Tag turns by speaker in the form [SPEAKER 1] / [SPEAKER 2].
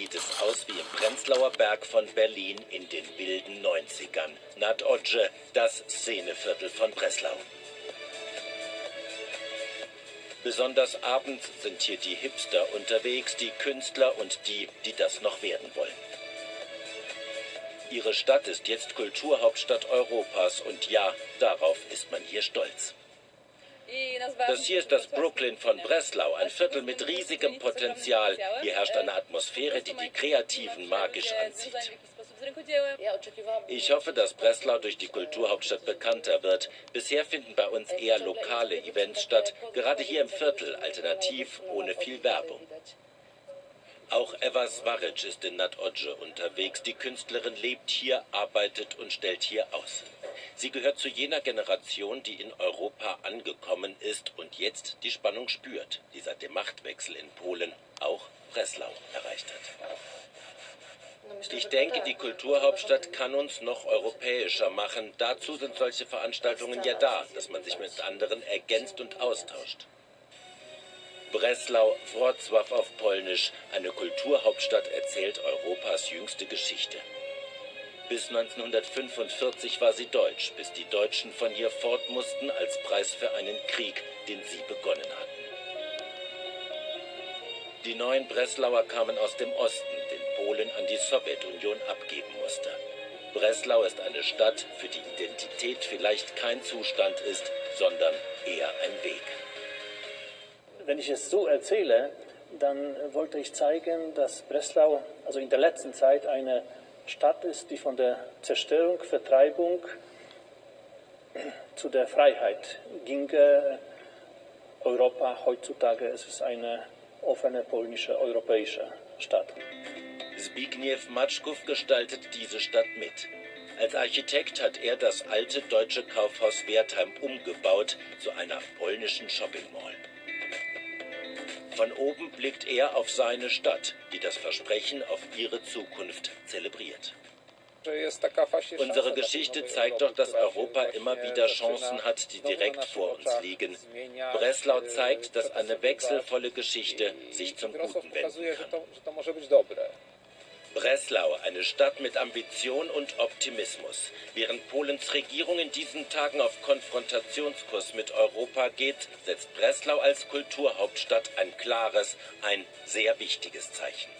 [SPEAKER 1] sieht es aus wie im Prenzlauer Berg von Berlin in den wilden 90ern. Nad Odje, das Szeneviertel von Breslau. Besonders abends sind hier die Hipster unterwegs, die Künstler und die, die das noch werden wollen. Ihre Stadt ist jetzt Kulturhauptstadt Europas und ja, darauf ist man hier stolz. Das hier ist das Brooklyn von Breslau, ein Viertel mit riesigem Potenzial. Hier herrscht eine Atmosphäre, die die Kreativen magisch anzieht. Ich hoffe, dass Breslau durch die Kulturhauptstadt bekannter wird. Bisher finden bei uns eher lokale Events statt, gerade hier im Viertel, alternativ, ohne viel Werbung. Auch Eva Svaric ist in Nad Odje unterwegs. Die Künstlerin lebt hier, arbeitet und stellt hier aus. Sie gehört zu jener Generation, die in Europa angekommen ist und jetzt die Spannung spürt, die seit dem Machtwechsel in Polen auch Breslau erreicht hat. Ich denke, die Kulturhauptstadt kann uns noch europäischer machen. Dazu sind solche Veranstaltungen ja da, dass man sich mit anderen ergänzt und austauscht. Breslau, Wrocław auf Polnisch, eine Kulturhauptstadt erzählt Europas jüngste Geschichte. Bis 1945 war sie deutsch, bis die Deutschen von hier fort mussten als Preis für einen Krieg, den sie begonnen hatten. Die neuen Breslauer kamen aus dem Osten, den Polen an die Sowjetunion abgeben musste. Breslau ist eine Stadt, für die Identität vielleicht kein Zustand ist, sondern eher ein Weg.
[SPEAKER 2] Wenn ich es so erzähle, dann wollte ich zeigen, dass Breslau also in der letzten Zeit eine Stadt ist, die von der Zerstörung, Vertreibung zu der Freiheit ging. Europa heutzutage es ist eine offene polnische, europäische Stadt.
[SPEAKER 1] Zbigniew Matschkow gestaltet diese Stadt mit. Als Architekt hat er das alte deutsche Kaufhaus Wertheim umgebaut zu einer polnischen Shopping Mall. Von oben blickt er auf seine Stadt, die das Versprechen auf ihre Zukunft zelebriert. Unsere Geschichte zeigt doch, dass Europa immer wieder Chancen hat, die direkt vor uns liegen. Breslau zeigt, dass eine wechselvolle Geschichte sich zum Guten wenden kann. Breslau, eine Stadt mit Ambition und Optimismus. Während Polens Regierung in diesen Tagen auf Konfrontationskurs mit Europa geht, setzt Breslau als Kulturhauptstadt ein klares, ein sehr wichtiges Zeichen.